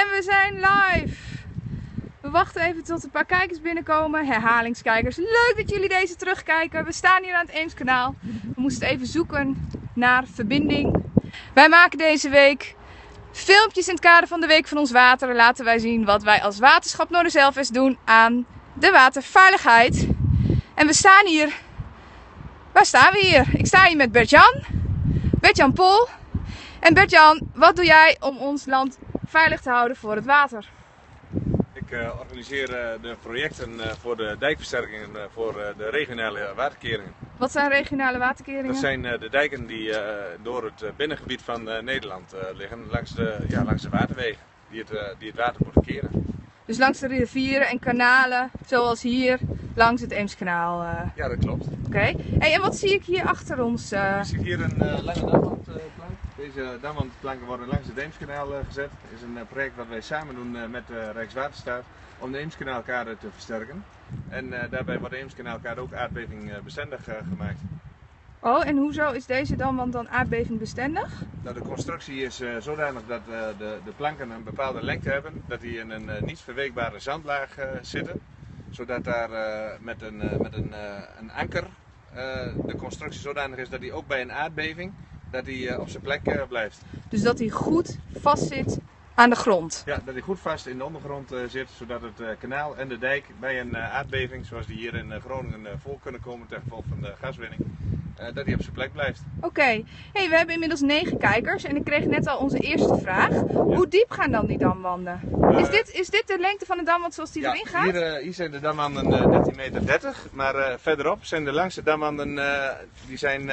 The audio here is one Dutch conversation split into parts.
En we zijn live. We wachten even tot een paar kijkers binnenkomen. Herhalingskijkers. Leuk dat jullie deze terugkijken. We staan hier aan het Eemskanaal. We moesten even zoeken naar verbinding. Wij maken deze week filmpjes in het kader van de Week van ons Water. Laten wij zien wat wij als Waterschap Noorderzelfest doen aan de waterveiligheid. En we staan hier. Waar staan we hier? Ik sta hier met Bert-Jan. Bert-Jan Pol. En Bert-Jan, wat doe jij om ons land veilig te houden voor het water? Ik uh, organiseer uh, de projecten uh, voor de dijkversterkingen voor de regionale waterkeringen. Wat zijn regionale waterkeringen? Dat zijn de dijken die door het binnengebied van Nederland liggen, langs de, ja, langs de waterwegen, die het, die het water moeten keren. Dus langs de rivieren en kanalen, zoals hier langs het Eemskanaal. Ja, dat klopt. Oké. Okay. Hey, en wat zie ik hier achter ons? Ik zie hier een lange damwandplank. Deze damwandplanken worden langs het Eemskanaal gezet. Het is een project wat wij samen doen met Rijkswaterstaat om de Eemskanaalkade te versterken. En daarbij wordt de Eemskanaalkade ook aardbevingbestendig gemaakt. Oh, en hoezo is deze damwand dan aardbevingbestendig? Nou, de constructie is zodanig dat de, de, planken een bepaalde lengte hebben, dat die in een niet verweekbare zandlaag zitten, zodat daar met een, met een, een anker de constructie zodanig is dat die ook bij een aardbeving dat hij op zijn plek blijft. Dus dat hij goed vastzit aan de grond? Ja, dat hij goed vast in de ondergrond zit, zodat het kanaal en de dijk bij een aardbeving, zoals die hier in Groningen voor kunnen komen ten gevolge van de gaswinning, dat hij op zijn plek blijft. Oké, okay. hey, we hebben inmiddels negen kijkers en ik kreeg net al onze eerste vraag. Ja. Hoe diep gaan dan die damwanden? Uh, is, dit, is dit de lengte van de damwand zoals die ja, erin gaat? Hier, hier zijn de damwanden 13,30 meter, 30, maar verderop zijn de langste damwanden die zijn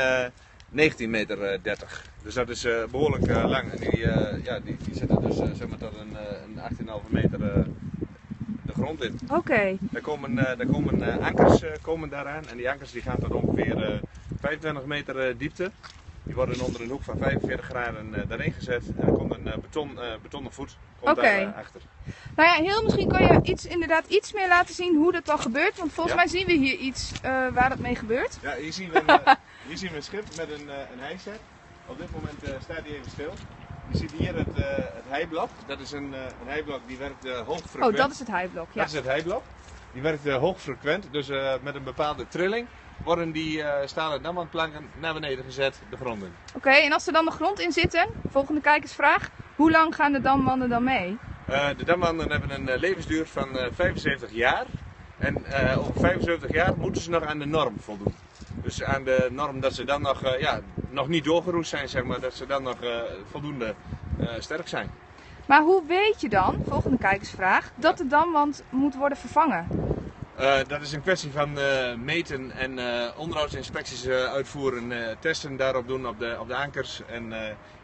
19 meter 30. Dus dat is behoorlijk lang. En die, ja, die, die zitten dus zeg maar tot een, een 18,5 meter de grond in. Oké. Okay. Daar komen, daar komen ankers komen daaraan en die ankers die gaan tot ongeveer 25 meter diepte. Die worden onder een hoek van 45 graden uh, daarin gezet en er komt een uh, beton, uh, betonnen voet komt okay. daar achter. Nou ja, heel misschien kan je iets, inderdaad iets meer laten zien hoe dat dan gebeurt. Want volgens ja. mij zien we hier iets waar dat mee gebeurt. Ja, hier zien we een, hier zien we een schip met een, een hijset. Op dit moment staat hij even stil. Je ziet hier het, het heiblok. Dat is een, een heiblok die werkt hoogfrequent. Oh, dat is het heiblok, ja. Dat is het heiblok. Die werkt hoogfrequent, dus met een bepaalde trilling worden die uh, stalen damwandplanken naar beneden gezet, de grond in. Oké, okay, en als ze dan de grond in zitten, volgende kijkersvraag, hoe lang gaan de damwanden dan mee? Uh, de damwanden hebben een uh, levensduur van 75 jaar. En over 75 jaar moeten ze nog aan de norm voldoen. Dus aan de norm dat ze dan nog, ja, nog niet doorgeroest zijn, zeg maar, dat ze dan nog voldoende sterk zijn. Maar hoe weet je dan, volgende kijkersvraag, dat de damwand moet worden vervangen? Uh, dat is een kwestie van uh, meten en uh, onderhoudsinspecties uitvoeren, testen daarop doen op de, op de ankers en,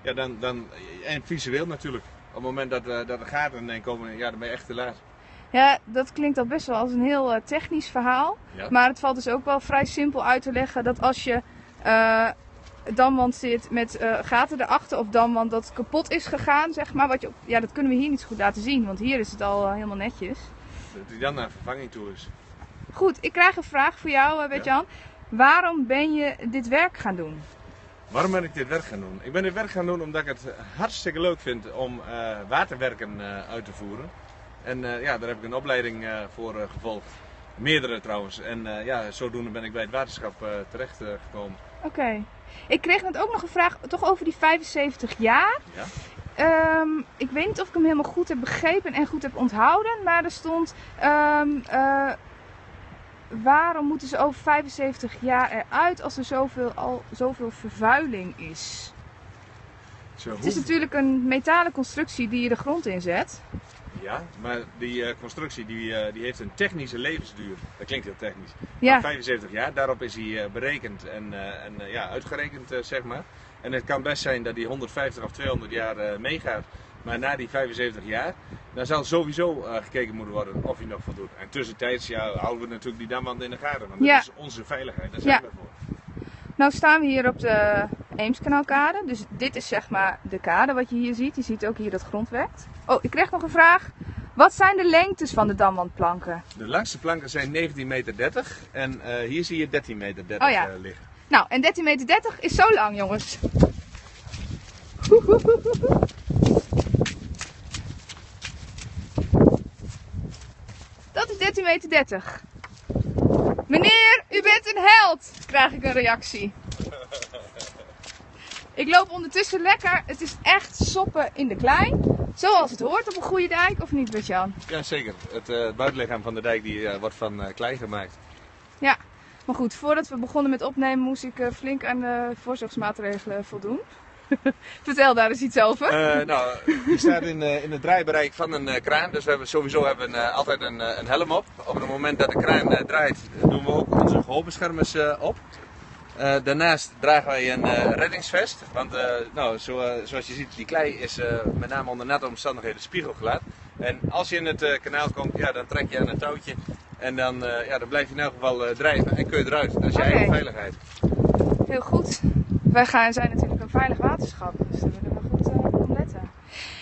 ja, dan, dan, en visueel natuurlijk. Op het moment dat, dat er gaten in komen, ja, dan ben je echt te laat. Ja, dat klinkt al best wel als een heel technisch verhaal. Ja. Maar het valt dus ook wel vrij simpel uit te leggen dat als je damwand zit met gaten erachter of damwand dat kapot is gegaan, zeg maar. Wat je, ja, dat kunnen we hier niet zo goed laten zien, want hier is het al helemaal netjes. Dat die dan naar vervanging toe is. Goed, ik krijg een vraag voor jou, Bert-Jan. Ja. Waarom ben je dit werk gaan doen? Waarom ben ik dit werk gaan doen? Ik ben dit werk gaan doen omdat ik het hartstikke leuk vind om waterwerken uit te voeren. En uh, ja, daar heb ik een opleiding voor gevolgd. Meerdere trouwens. En ja, zodoende ben ik bij het waterschap terecht gekomen. Oké. Okay. Ik kreeg net ook nog een vraag toch over die 75 jaar. Ja. Um, ik weet niet of ik hem helemaal goed heb begrepen en goed heb onthouden. Maar er stond... Um, waarom moeten ze over 75 jaar eruit als er zoveel, al, zoveel vervuiling is? Zo, het is natuurlijk een metalen constructie die je de grond inzet. Ja, maar die uh, constructie die, uh, die heeft een technische levensduur. Dat klinkt heel technisch. Ja. 75 jaar, daarop is hij uh, berekend en, en ja, uitgerekend, zeg maar. En het kan best zijn dat die 150 of 200 jaar meegaat. Maar na die 75 jaar, dan zal sowieso gekeken moeten worden of hij nog voldoet. En tussentijds ja, houden we natuurlijk die damwand in de gaten. Want ja. dat is onze veiligheid, daar zijn ja. we voor. Nou staan we hier op de Eemskanaalkade. Dus dit is zeg maar de kade wat je hier ziet. Je ziet ook hier dat grondwerkt. Oh, ik kreeg nog een vraag. Wat zijn de lengtes van de damwandplanken? De langste planken zijn 19 meter 30 en eh, hier zie je 13 meter 30 oh ja. Eh, liggen. Nou, en 13 meter 30 is zo lang, jongens. Dat is 13 meter 30. Meneer, u bent een held, krijg ik een reactie. Ik loop ondertussen lekker. Het is echt soppen in de klei. Zoals het hoort op een goede dijk, of niet, Bert-Jan? Ja, zeker. Het uh, buitenlichaam van de dijk die, uh, wordt van uh, klei gemaakt. Ja, maar goed, voordat we begonnen met opnemen moest ik flink aan de voorzorgsmaatregelen voldoen. Vertel daar eens iets over. Uh, nou, je staat in, uh, in het draaibereik van een uh, kraan, dus we hebben sowieso hebben, altijd een, een, helm op. Op het moment dat de kraan draait, doen we ook onze gehoolbeschermers op. daarnaast dragen wij een reddingsvest, want nou, zo, zoals je ziet, die klei is met name onder natte omstandigheden spiegelglad. En als je in het kanaal komt, ja, dan trek je aan een touwtje en dan, ja, dan blijf je in elk geval drijven en kun je eruit. Dat is je okay. eigen veiligheid. Heel goed. Wij gaan, zijn natuurlijk een veilig waterschap, dus daar willen we goed op letten.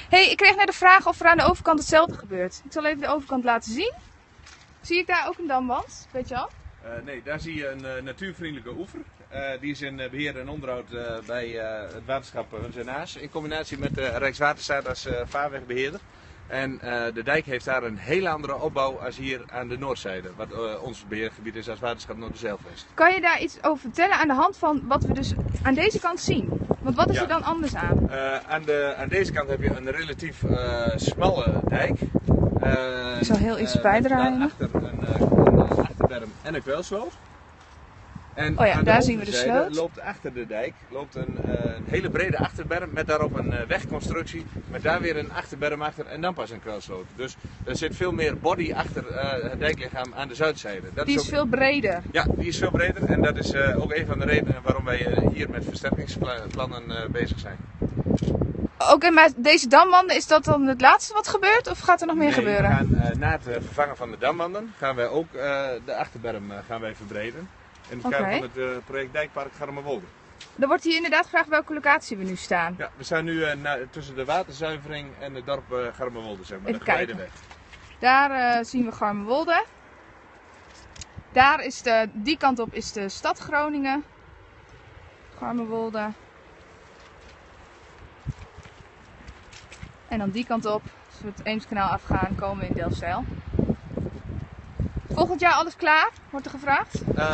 hey, ik kreeg net de vraag of er aan de overkant hetzelfde gebeurt. Ik zal even de overkant laten zien. Zie ik daar ook een damwand, weet je al? Uh, nee, daar zie je een uh, natuurvriendelijke oever. die is in beheer en onderhoud bij het waterschap Hunzenaars in combinatie met de Rijkswaterstaat als vaarwegbeheerder. En de dijk heeft daar een hele andere opbouw als hier aan de noordzijde, wat ons beheergebied is als waterschap Noorderzeilvest. Kan je daar iets over vertellen aan de hand van wat we dus aan deze kant zien? Want wat is ja. er dan anders aan? Aan, de, aan deze kant heb je een relatief smalle dijk. Ik zal heel iets bijdragen. En een kwelsloot. En oh ja, daar zien we de sloot. loopt achter de dijk loopt een, uh, een, hele brede achterberm met daarop een uh, wegconstructie. Met daar weer een achterberm achter en dan pas een kwelsloot. Dus er zit veel meer body achter uh, het dijklichaam aan de zuidzijde. Dat die is, ook... veel breder? Ja, die is veel breder. En dat is ook een van de redenen waarom wij hier met versterkingsplannen bezig zijn. Oké, okay, maar deze damwanden, is dat dan het laatste wat gebeurt of gaat er nog meer nee, gebeuren? We gaan, na het vervangen van de damwanden gaan wij ook de achterberm gaan wij verbreden in het kader van het project Dijkpark Garmerwolde. Er wordt hier inderdaad gevraagd welke locatie we nu staan. Ja, we staan nu na, tussen de waterzuivering en het dorp uh, Garmerwolde, zeg maar, Even de weg. Daar zien we Garmerwolde. Daar is de, die kant op is de stad Groningen. Garmerwolde. En dan die kant op, als we het Eemskanaal afgaan, komen we in Delfzijl. Volgend jaar alles klaar, wordt er gevraagd? Uh,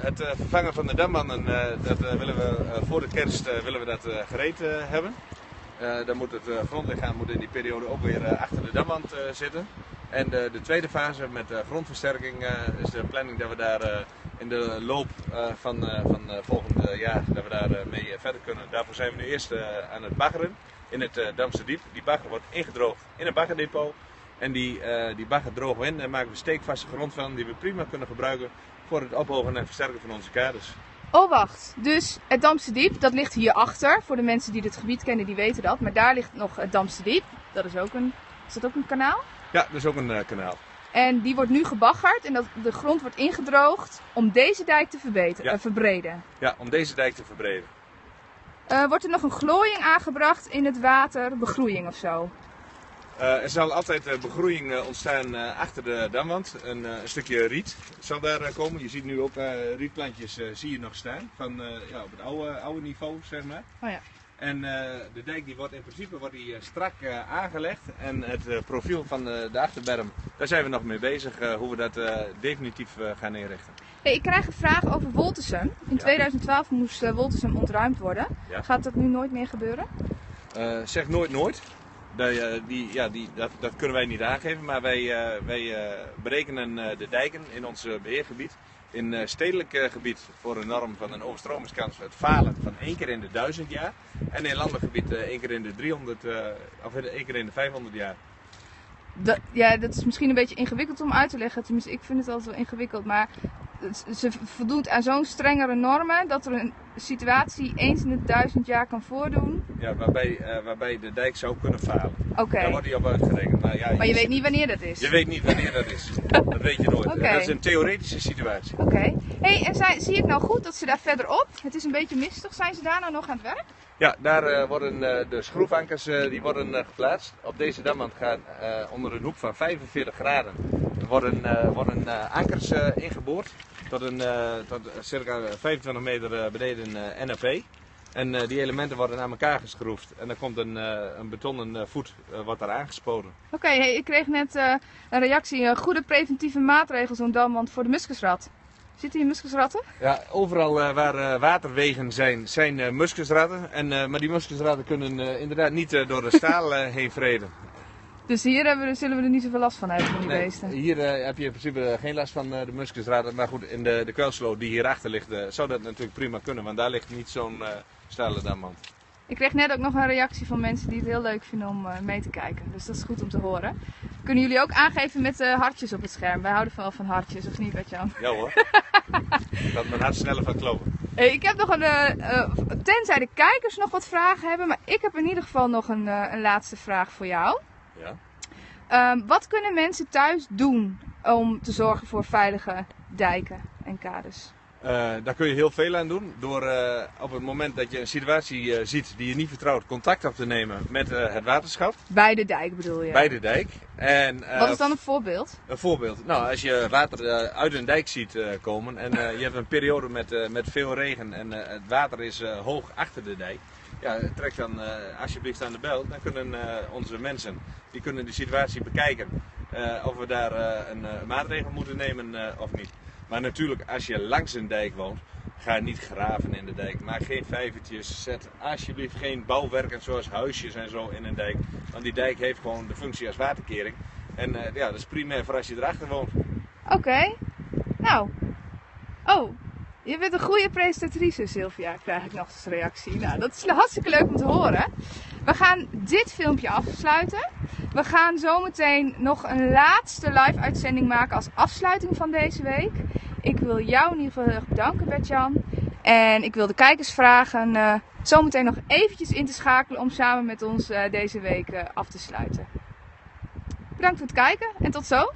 het uh, vervangen van de dammannen, uh, dat willen we voor de kerst willen we dat gereed hebben. dan moet het grondlichaam moet in die periode ook weer achter de damwand zitten. En de, de, tweede fase met grondversterking is de planning dat we daar in de loop van, van volgend jaar dat we daar mee verder kunnen. Daarvoor zijn we nu eerst aan het baggeren in het Damse Diep. Die bagger wordt ingedroogd in een baggerdepot. En die, uh, die bagger drogen we in en maken we steekvaste grond van die we prima kunnen gebruiken voor het ophogen en versterken van onze kaders. Oh wacht, dus het Damse Diep, dat ligt hierachter. Voor de mensen die het gebied kennen, die weten dat. Maar daar ligt nog het Damse Diep. Dat is ook een, is dat ook een kanaal? Ja, dat is ook een uh, kanaal. En die wordt nu gebaggerd en dat, de grond wordt ingedroogd om deze dijk te verbeteren, ja. uh, verbreden. Ja, om deze dijk te verbreden. Wordt er nog een glooiing aangebracht in het water, begroeiing of zo? Uh, er zal altijd uh, begroeiing ontstaan achter de damwand. Een, een, stukje riet zal daar komen. Je ziet nu ook rietplantjes zie je nog staan. Van, ja, op het oude, oude niveau, zeg maar. Oh ja. En de dijk die wordt in principe wordt die, strak aangelegd. En het profiel van de achterberm, daar zijn we nog mee bezig. hoe we dat definitief gaan inrichten. Hey, ik krijg een vraag over Woltersum. In ja. 2012 moest Woltersum ontruimd worden. Ja. Gaat dat nu nooit meer gebeuren? zeg nooit nooit. Die, die, ja, die, dat, dat, kunnen wij niet aangeven, maar wij, wij berekenen de dijken in ons beheergebied. In stedelijk gebied voor een norm van een overstromingskans het falen van één keer in de duizend jaar. En in landelijk gebied één keer in de 300, of één keer in de 500 jaar. Dat, ja, dat is misschien een beetje ingewikkeld om uit te leggen. Tenminste, ik vind het altijd wel ingewikkeld. Maar ze voldoet aan zo'n strengere normen dat er een situatie eens in het duizend jaar kan voordoen. Ja, waarbij, uh, waarbij de dijk zou kunnen falen. Oké. Okay. Daar wordt die op uitgerekend. Maar, ja, maar je, je weet niet wanneer dat is? Je weet niet wanneer dat is. dat weet je nooit. Okay. Dat is een theoretische situatie. Oké. Okay. Hey, en zij, zie ik nou goed dat ze daar verderop, het is een beetje mistig, zijn ze daar nou nog aan het werk? Ja, daar uh, worden uh, de schroefankers die worden geplaatst. Op deze damwand gaan onder een hoek van 45 graden worden, worden ankers ingeboord tot, een, tot circa 25 meter beneden NAP. En die elementen worden naar elkaar geschroefd. En dan komt een, een betonnen voet wat daar aangespoten. Oké, okay, hey, ik kreeg net een reactie. goede preventieve maatregelen zo'n damwand voor de muskusrat. Zitten hier muskusratten? Ja, overal uh, waar uh, waterwegen zijn, zijn uh, muskusratten. En, maar die muskusratten kunnen inderdaad niet door de staal heen vreden. Dus hier hebben we, zullen we er niet zoveel last van hebben van die nee, beesten? Hier heb je in principe geen last van de muskusratten. Maar goed, in de, de kwelsloot die hierachter ligt, zou dat natuurlijk prima kunnen. Want daar ligt niet zo'n stalen damwand. Ik kreeg net ook nog een reactie van mensen die het heel leuk vinden om mee te kijken. Dus dat is goed om te horen. Kunnen jullie ook aangeven met uh, hartjes op het scherm? Wij houden wel van hartjes, of niet, Bert-Jan? Ja hoor. dat mijn hart sneller van kloppen. Hey, ik heb nog een, uh, tenzij de kijkers nog wat vragen hebben, maar ik heb in ieder geval nog een, een laatste vraag voor jou. Ja. Um, wat kunnen mensen thuis doen om te zorgen voor veilige dijken en kades? Uh, daar kun je heel veel aan doen. Door uh, op het moment dat je een situatie uh, ziet die je niet vertrouwt, contact op te nemen met het waterschap. Bij de dijk bedoel je? Bij de dijk. En, Wat is dan een voorbeeld? Een voorbeeld. Nou, als je water uit een dijk ziet komen en je hebt een periode met, met veel regen en het water is hoog achter de dijk. Ja, trek dan alsjeblieft aan de bel. Dan kunnen onze mensen die kunnen de situatie bekijken of we daar een maatregel moeten nemen of niet. Maar natuurlijk, als je langs een dijk woont, ga niet graven in de dijk. Maak geen vijvertjes. Zet alsjeblieft geen bouwwerken zoals huisjes en zo in een dijk. Want die dijk heeft gewoon de functie als waterkering. En ja, dat is primair voor als je erachter woont. Oké. Nou. Oh, je bent een goede presentatrice, Sylvia, krijg ik nog eens reactie. Nou, dat is hartstikke leuk om te horen. We gaan dit filmpje afsluiten. We gaan zometeen nog een laatste live uitzending maken als afsluiting van deze week. Ik wil jou in ieder geval heel erg bedanken, Bertjan. En ik wil de kijkers vragen uh, zometeen nog eventjes in te schakelen om samen met ons uh, deze week uh, af te sluiten. Bedankt voor het kijken en tot zo!